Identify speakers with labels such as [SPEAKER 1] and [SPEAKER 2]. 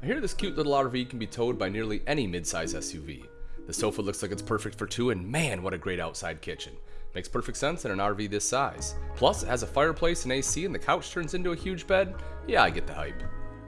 [SPEAKER 1] I hear this cute little RV can be towed by nearly any midsize SUV. The sofa looks like it's perfect for two, and man, what a great outside kitchen. Makes perfect sense in an RV this size. Plus, it has a fireplace and AC, and the couch turns into a huge bed. Yeah, I get the hype.